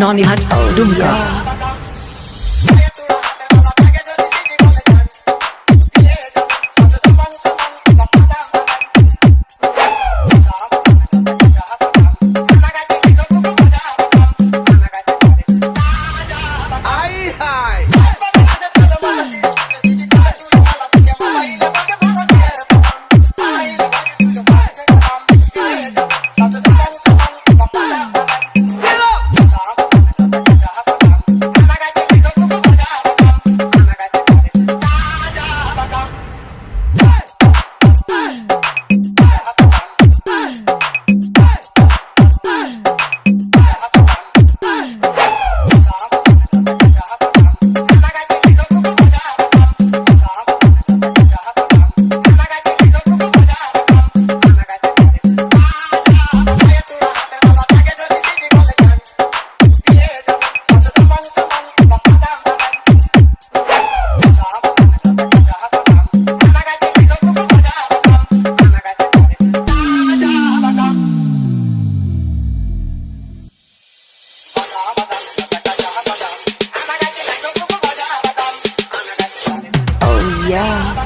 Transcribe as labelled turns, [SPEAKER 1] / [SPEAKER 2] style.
[SPEAKER 1] Nani Hat Dumka. Yeah.